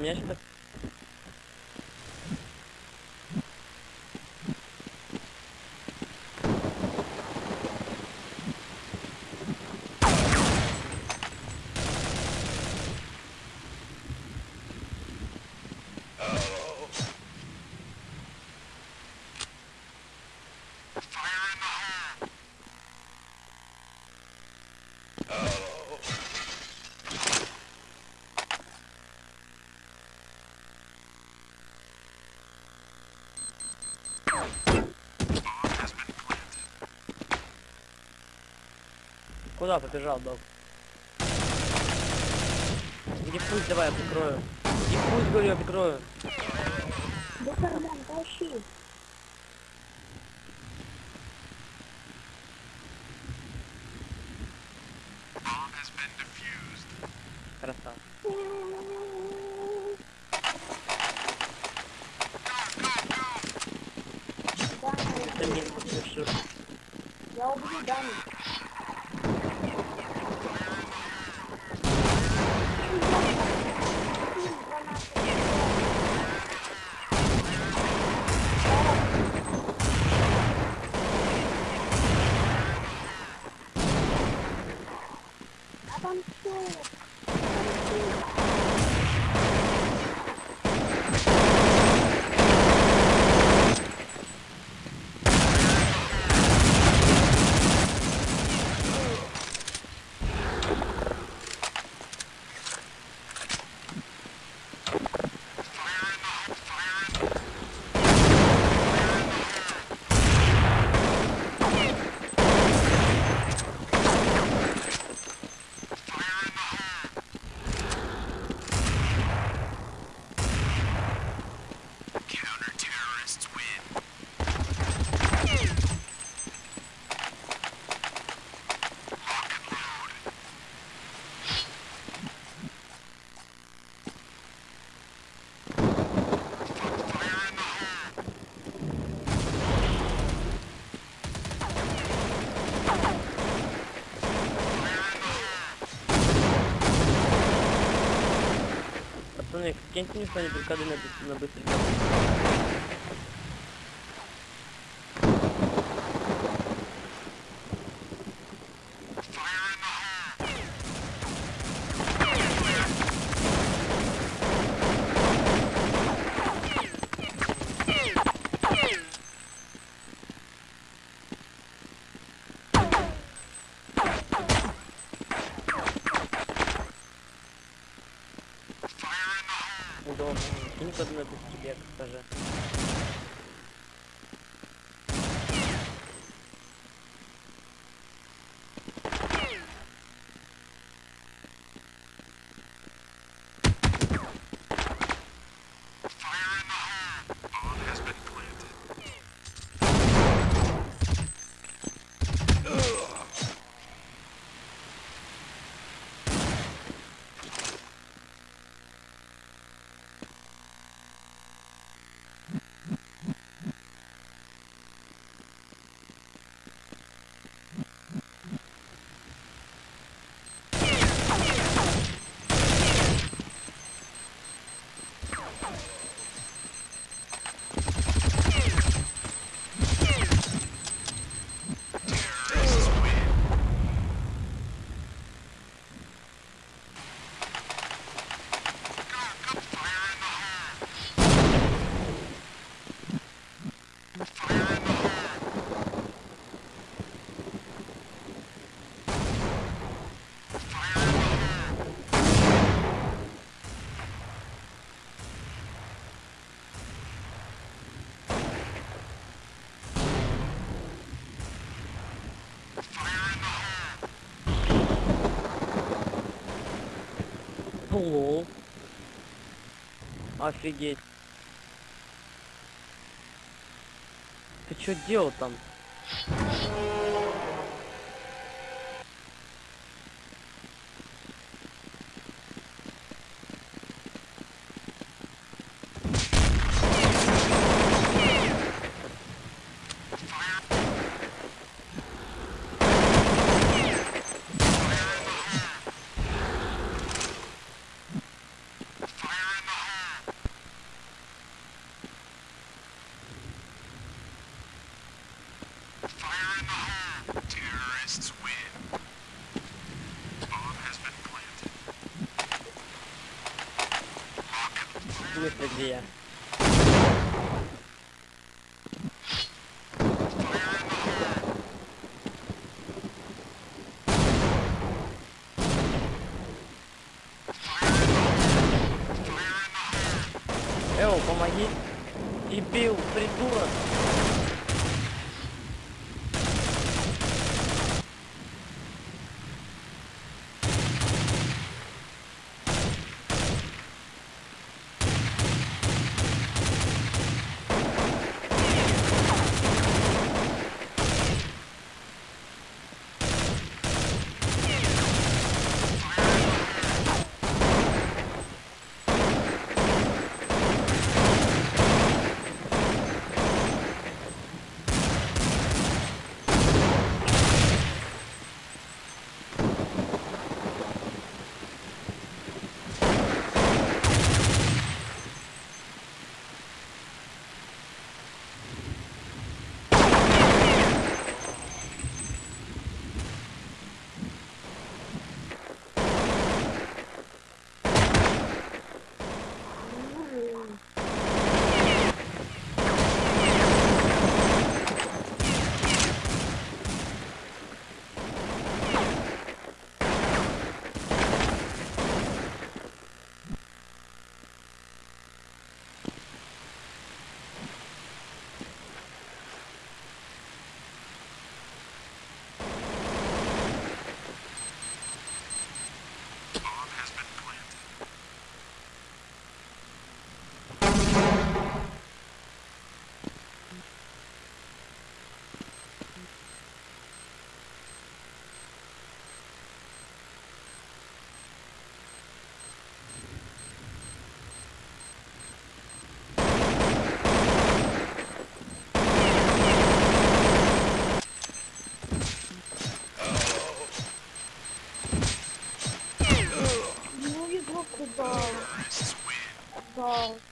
У меня Куда побежал, док? Иди пусть давай я прикрою. Иди пусть, говорю, я прикрою. Да карман, тащи. красава. Даня, Это не слышу. я убью Даню. А там что? Пацаны, киньте мне что-нибудь, коды на, быс- Лол. Офигеть. Ты что делал там? В смысле, где я? Ball.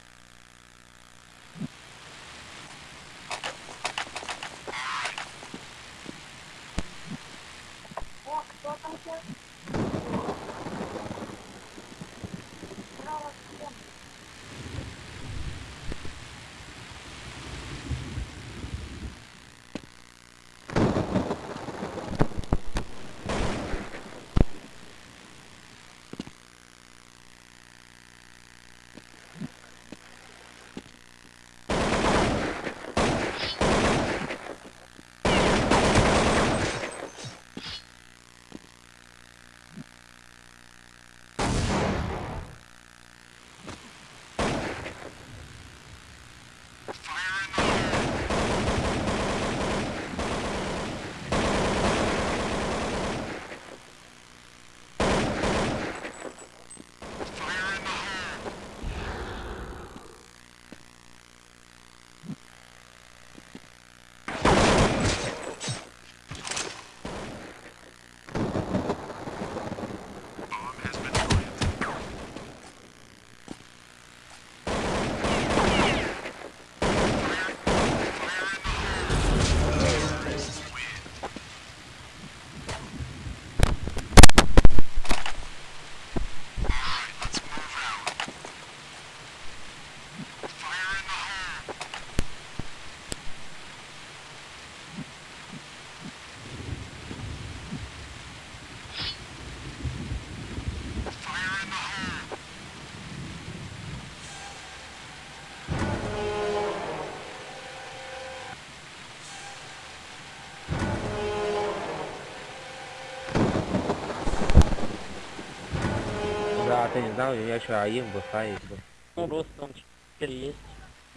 Да, ты не знал, я еще АИМ бы ставить бы. Ну, рост он теперь есть.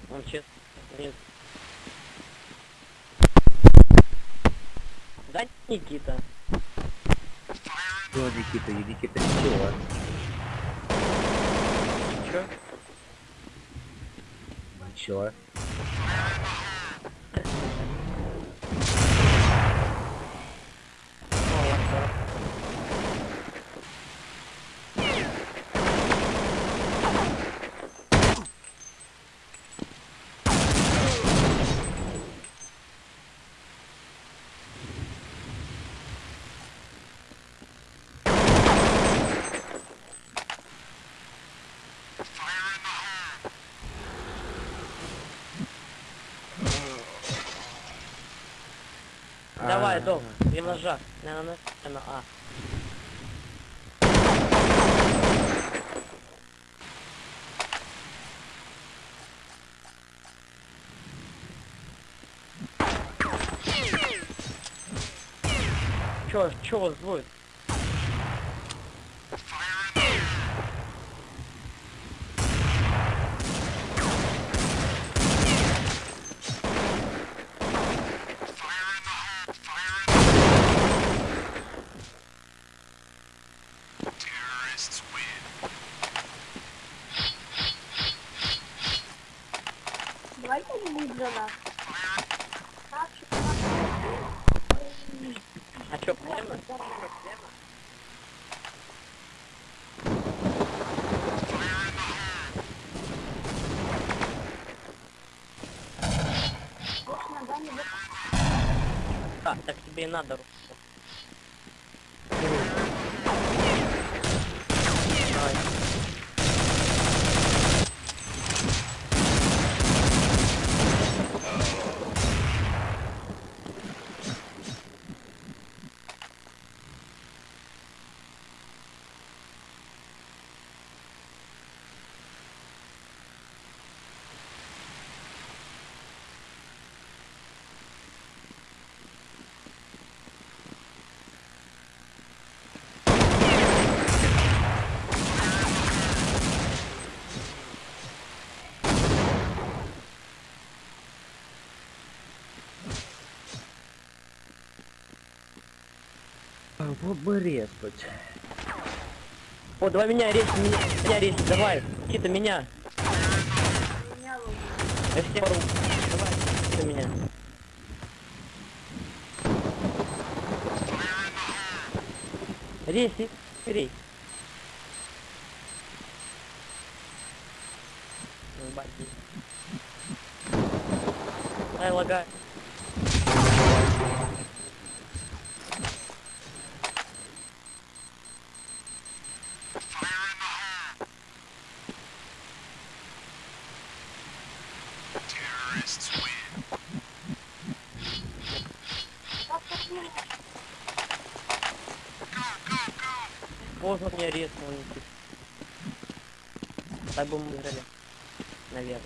Он честно нет. Да, Никита. Что, Никита, и Никита ничего. Чё? Ничего. Давай, дом, три ножа. На, на, на, на, а. Чё, чё вас будет? Да, не будет. А, так тебе и надо. Рустам. Давай. А, Вот бы резнуть. О, давай меня резь, меня, меня резь, давай. Никита, меня. Я все пору. Давай, Никита, меня. Резь, резь. Ай, лагай. Так бы мы. Наверное.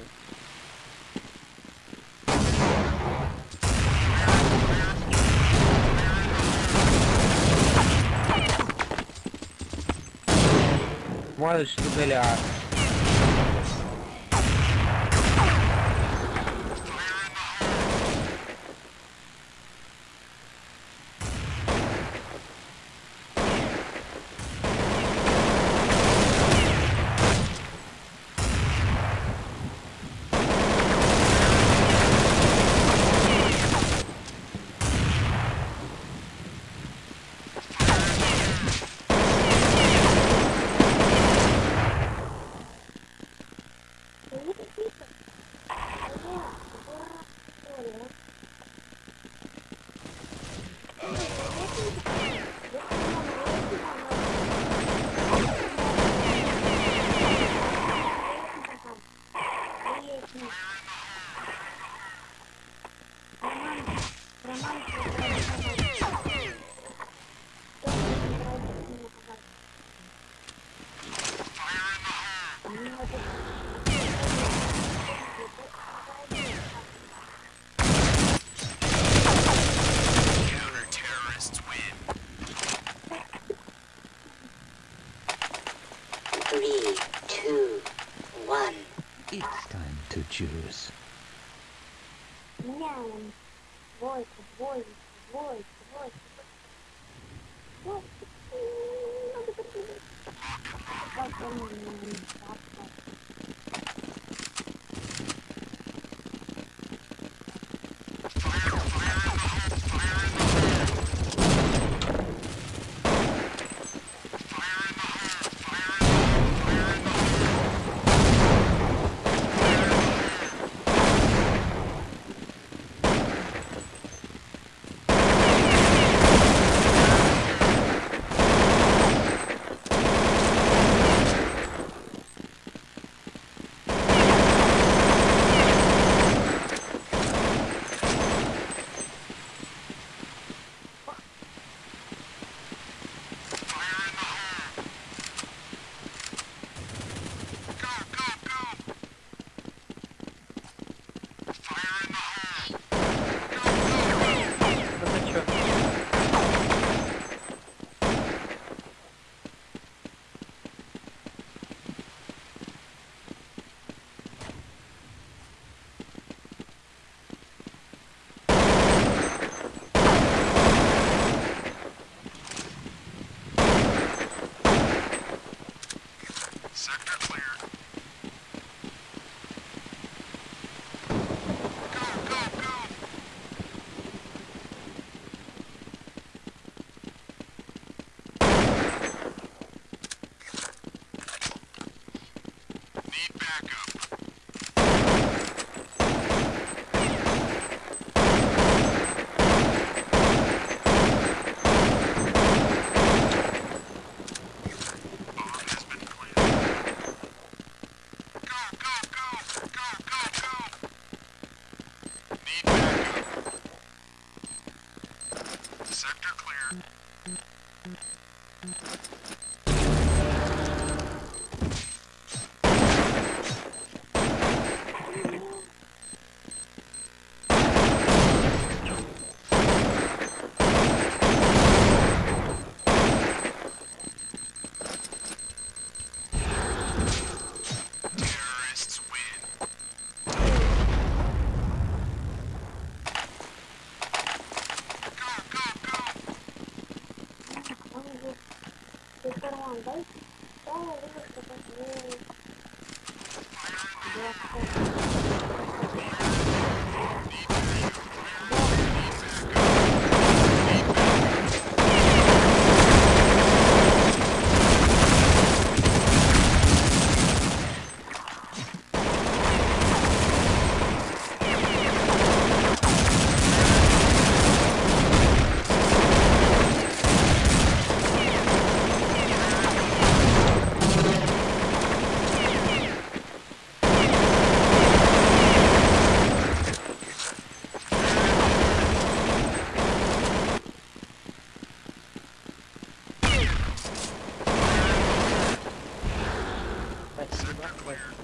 Можешь дуэля. Jews. where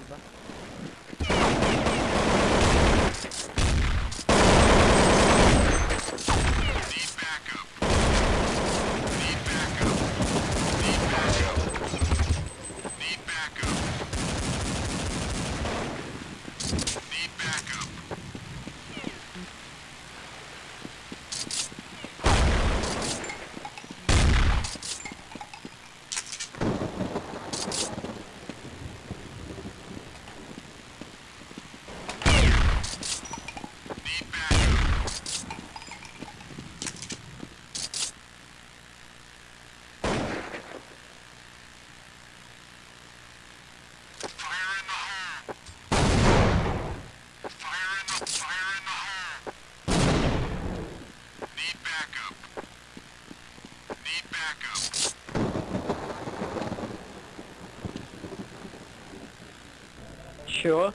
Чё?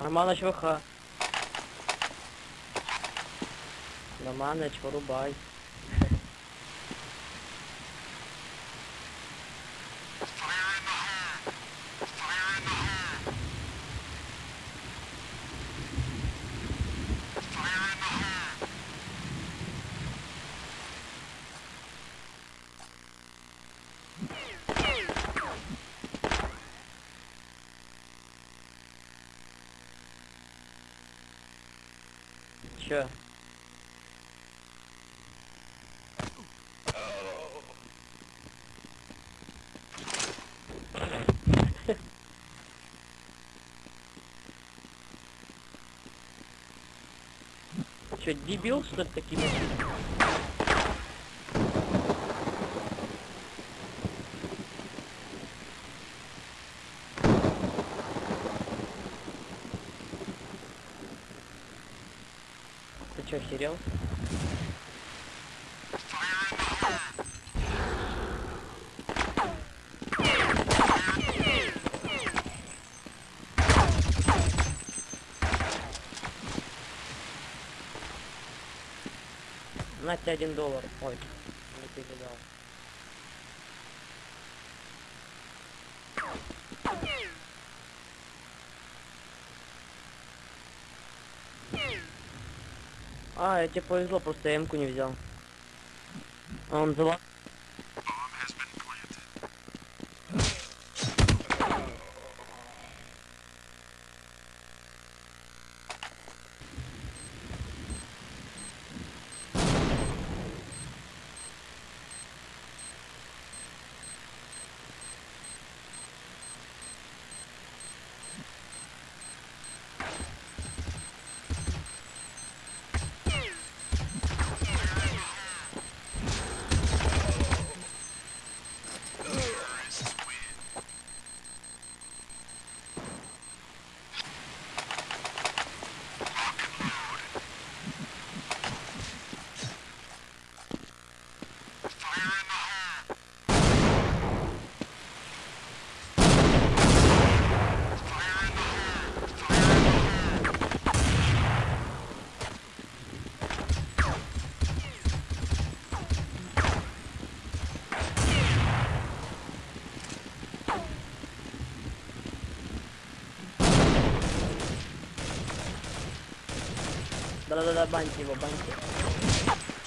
Романыч ВХ. Романыч, рубай? что, дебил, что ли, такими? Ты что, охерел? 21 доллар. Ой, не передал. А, тебе повезло, просто я эмку не взял. А он взял. Dale, dale, Banshee, Banshee.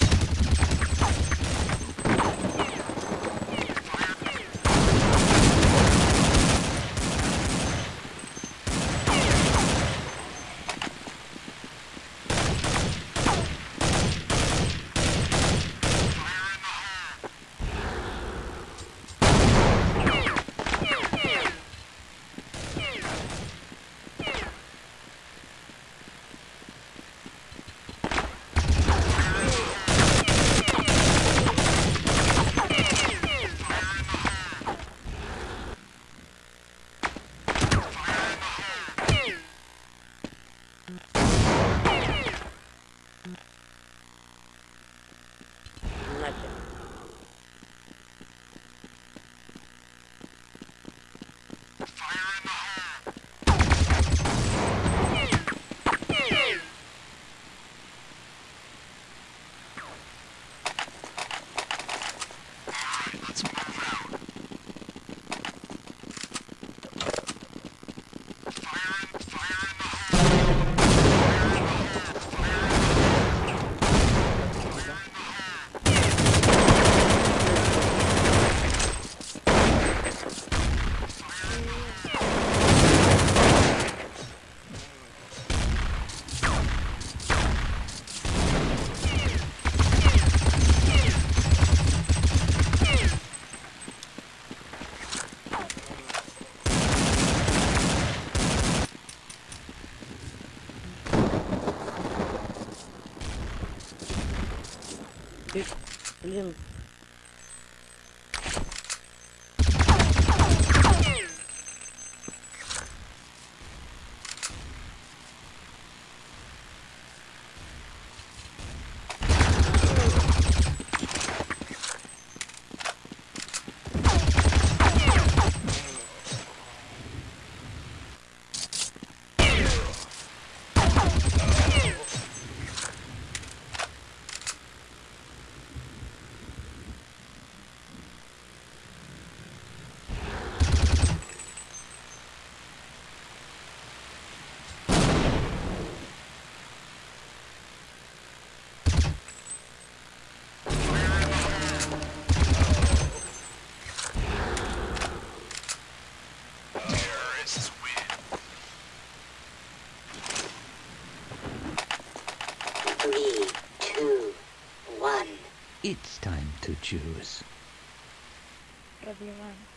choose? Everyone.